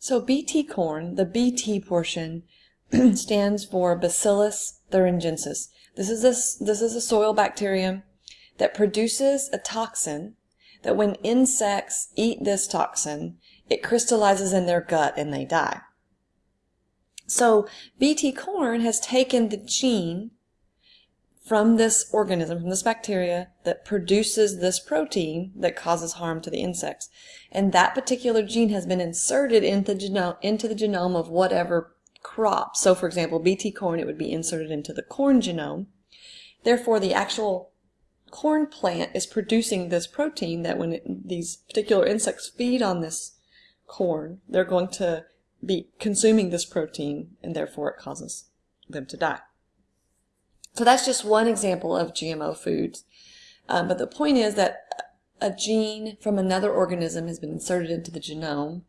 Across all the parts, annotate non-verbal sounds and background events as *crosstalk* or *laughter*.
So BT corn, the BT portion, *clears throat* stands for Bacillus thuringiensis. This is a, this is a soil bacterium that produces a toxin that when insects eat this toxin, it crystallizes in their gut and they die. So BT corn has taken the gene from this organism, from this bacteria that produces this protein that causes harm to the insects. And that particular gene has been inserted into, genome, into the genome of whatever crop. So for example, BT corn, it would be inserted into the corn genome. Therefore, the actual corn plant is producing this protein that when it, these particular insects feed on this corn, they're going to be consuming this protein and therefore it causes them to die. So that's just one example of GMO foods. Um, but the point is that a gene from another organism has been inserted into the genome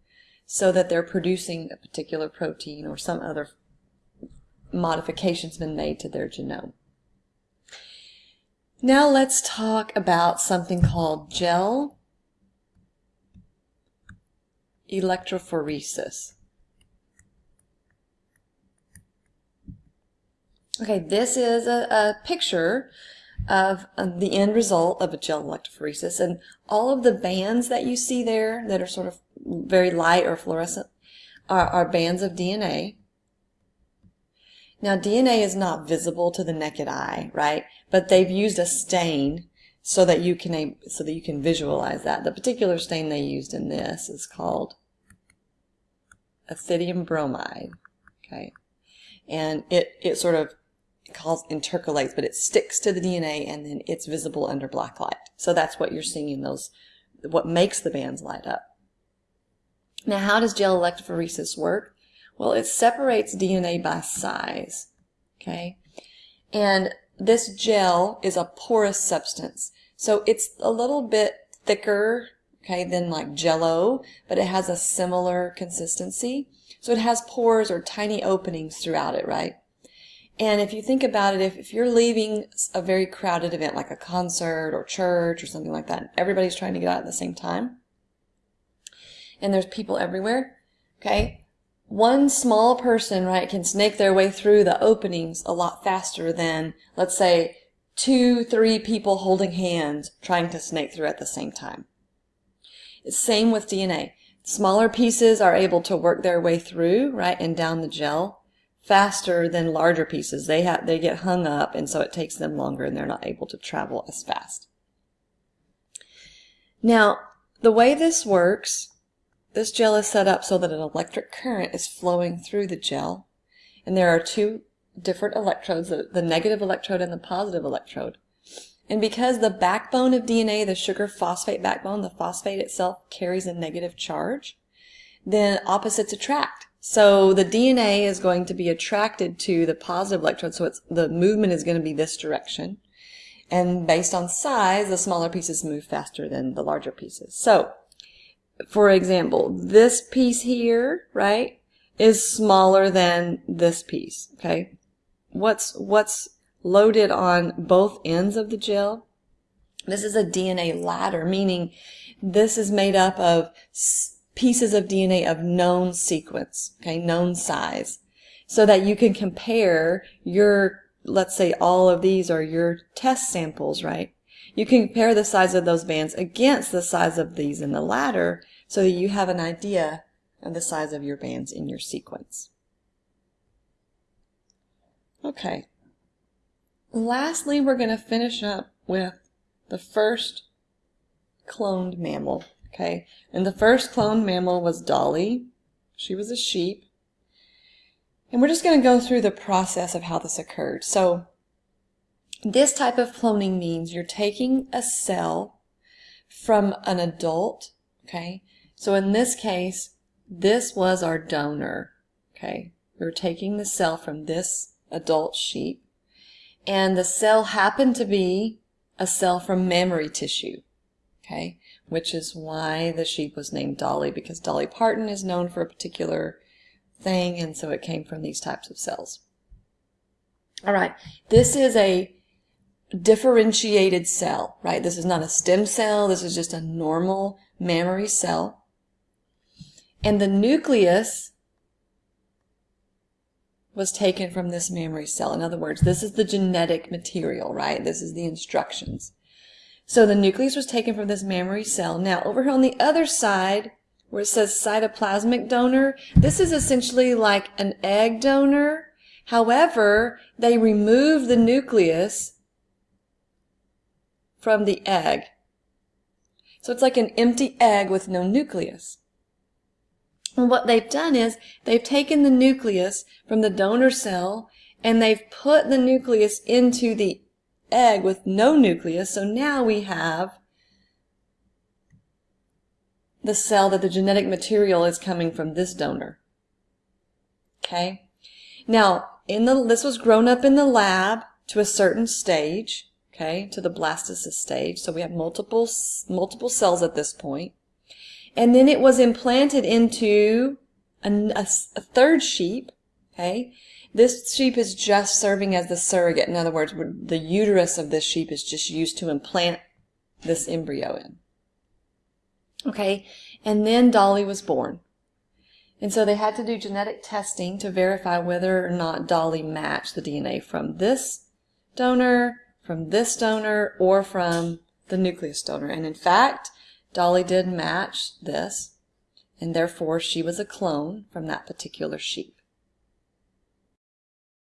so that they're producing a particular protein or some other modification's been made to their genome. Now let's talk about something called gel electrophoresis. Okay, this is a, a picture of um, the end result of a gel electrophoresis. And all of the bands that you see there that are sort of very light or fluorescent are, are bands of DNA. Now DNA is not visible to the naked eye, right? But they've used a stain so that you can so that you can visualize that. The particular stain they used in this is called ethidium bromide. Okay. And it, it sort of calls intercalates, but it sticks to the DNA and then it's visible under black light. So that's what you're seeing in those, what makes the bands light up. Now, how does gel electrophoresis work? Well, it separates DNA by size, okay? And this gel is a porous substance. So it's a little bit thicker, okay, than like jello, but it has a similar consistency. So it has pores or tiny openings throughout it, right? And if you think about it, if, if you're leaving a very crowded event like a concert or church or something like that, everybody's trying to get out at the same time, and there's people everywhere, okay, one small person, right, can snake their way through the openings a lot faster than, let's say, two, three people holding hands trying to snake through at the same time. It's same with DNA. Smaller pieces are able to work their way through, right, and down the gel faster than larger pieces. They have they get hung up and so it takes them longer and they're not able to travel as fast. Now, the way this works, this gel is set up so that an electric current is flowing through the gel. And there are two different electrodes, the, the negative electrode and the positive electrode. And because the backbone of DNA, the sugar phosphate backbone, the phosphate itself carries a negative charge, then opposites attract. So the DNA is going to be attracted to the positive electrode, so it's the movement is going to be this direction. And based on size, the smaller pieces move faster than the larger pieces. So, for example, this piece here, right, is smaller than this piece, okay? What's, what's loaded on both ends of the gel? This is a DNA ladder, meaning this is made up of pieces of DNA of known sequence, okay, known size, so that you can compare your, let's say all of these are your test samples, right? You can compare the size of those bands against the size of these in the ladder so that you have an idea of the size of your bands in your sequence. Okay. Lastly, we're going to finish up with the first cloned mammal, Okay, and the first cloned mammal was Dolly. She was a sheep. And we're just going to go through the process of how this occurred. So this type of cloning means you're taking a cell from an adult, okay? So in this case, this was our donor, okay? We are taking the cell from this adult sheep, and the cell happened to be a cell from mammary tissue, okay? Which is why the sheep was named Dolly, because Dolly Parton is known for a particular thing, and so it came from these types of cells. All right, this is a differentiated cell, right? This is not a stem cell, this is just a normal mammary cell. And the nucleus was taken from this mammary cell. In other words, this is the genetic material, right? This is the instructions. So the nucleus was taken from this mammary cell. Now, over here on the other side, where it says cytoplasmic donor, this is essentially like an egg donor. However, they remove the nucleus from the egg. So it's like an empty egg with no nucleus. And what they've done is they've taken the nucleus from the donor cell and they've put the nucleus into the egg with no nucleus. So now we have the cell that the genetic material is coming from this donor. Okay. Now, in the this was grown up in the lab to a certain stage, okay, to the blastocyst stage. So we have multiple multiple cells at this point. And then it was implanted into a, a, third sheep, okay? This sheep is just serving as the surrogate. In other words, the uterus of this sheep is just used to implant this embryo in. Okay, and then Dolly was born. And so they had to do genetic testing to verify whether or not Dolly matched the DNA from this donor, from this donor, or from the nucleus donor. And in fact, Dolly did match this, and therefore she was a clone from that particular sheep.